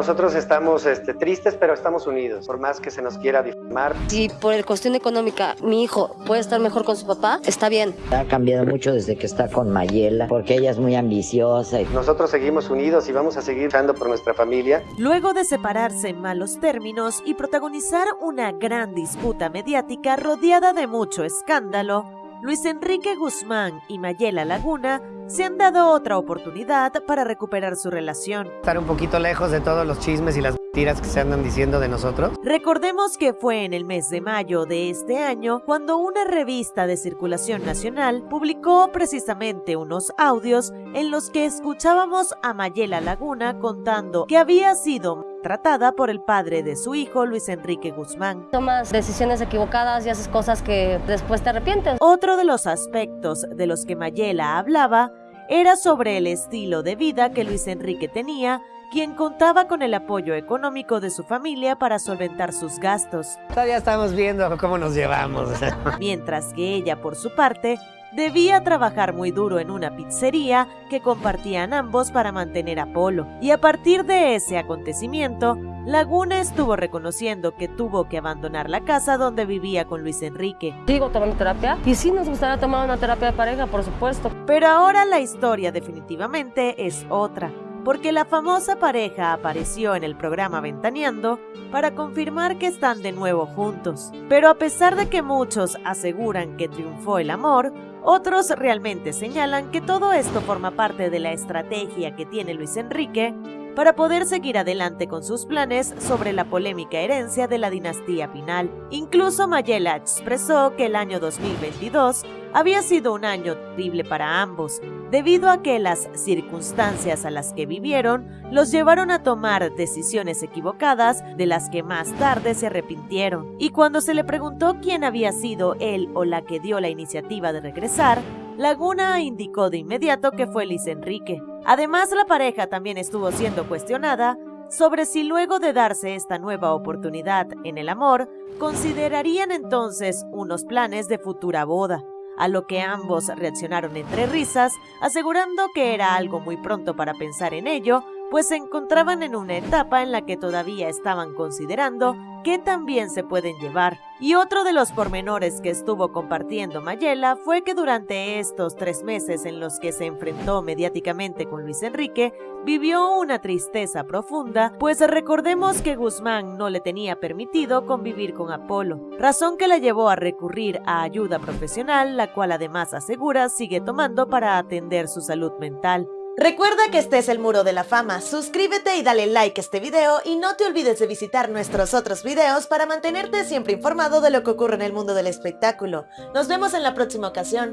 nosotros estamos este, tristes, pero estamos unidos, por más que se nos quiera difamar. Si por el cuestión económica mi hijo puede estar mejor con su papá, está bien. Ha cambiado mucho desde que está con Mayela, porque ella es muy ambiciosa. Nosotros seguimos unidos y vamos a seguir luchando por nuestra familia. Luego de separarse en malos términos y protagonizar una gran disputa mediática rodeada de mucho escándalo, Luis Enrique Guzmán y Mayela Laguna se han dado otra oportunidad para recuperar su relación. Estar un poquito lejos de todos los chismes y las mentiras que se andan diciendo de nosotros. Recordemos que fue en el mes de mayo de este año cuando una revista de circulación nacional publicó precisamente unos audios en los que escuchábamos a Mayela Laguna contando que había sido tratada por el padre de su hijo, Luis Enrique Guzmán. Tomas decisiones equivocadas y haces cosas que después te arrepientes. Otro de los aspectos de los que Mayela hablaba era sobre el estilo de vida que Luis Enrique tenía, quien contaba con el apoyo económico de su familia para solventar sus gastos. Todavía estamos viendo cómo nos llevamos. Mientras que ella, por su parte, debía trabajar muy duro en una pizzería que compartían ambos para mantener a Polo. Y a partir de ese acontecimiento, Laguna estuvo reconociendo que tuvo que abandonar la casa donde vivía con Luis Enrique. Sigo tomando terapia y sí nos gustaría tomar una terapia de pareja, por supuesto. Pero ahora la historia definitivamente es otra porque la famosa pareja apareció en el programa Ventaneando para confirmar que están de nuevo juntos. Pero a pesar de que muchos aseguran que triunfó el amor, otros realmente señalan que todo esto forma parte de la estrategia que tiene Luis Enrique para poder seguir adelante con sus planes sobre la polémica herencia de la dinastía Pinal. Incluso Mayela expresó que el año 2022 había sido un año terrible para ambos, debido a que las circunstancias a las que vivieron los llevaron a tomar decisiones equivocadas de las que más tarde se arrepintieron. Y cuando se le preguntó quién había sido él o la que dio la iniciativa de regresar, Laguna indicó de inmediato que fue Luis Enrique. Además, la pareja también estuvo siendo cuestionada sobre si luego de darse esta nueva oportunidad en el amor, considerarían entonces unos planes de futura boda a lo que ambos reaccionaron entre risas, asegurando que era algo muy pronto para pensar en ello, pues se encontraban en una etapa en la que todavía estaban considerando qué también se pueden llevar. Y otro de los pormenores que estuvo compartiendo Mayela fue que durante estos tres meses en los que se enfrentó mediáticamente con Luis Enrique, vivió una tristeza profunda, pues recordemos que Guzmán no le tenía permitido convivir con Apolo, razón que la llevó a recurrir a ayuda profesional, la cual además asegura sigue tomando para atender su salud mental. Recuerda que este es el Muro de la Fama, suscríbete y dale like a este video y no te olvides de visitar nuestros otros videos para mantenerte siempre informado de lo que ocurre en el mundo del espectáculo. Nos vemos en la próxima ocasión.